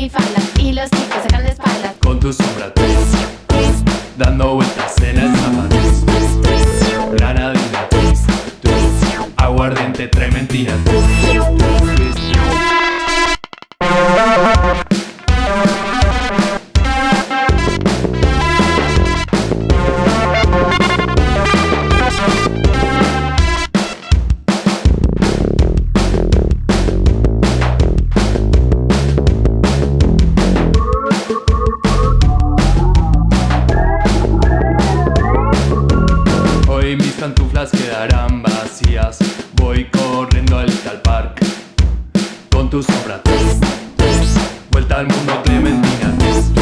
y los chicos sacan la espalda. Con tu sombra twist, dando vueltas en el zapato. Twist, twist, granadina aguardiente trementina twist, twist. Puertas quedarán vacías. Voy corriendo al Little Park Con tu sombra. Vuelta al mundo Clementina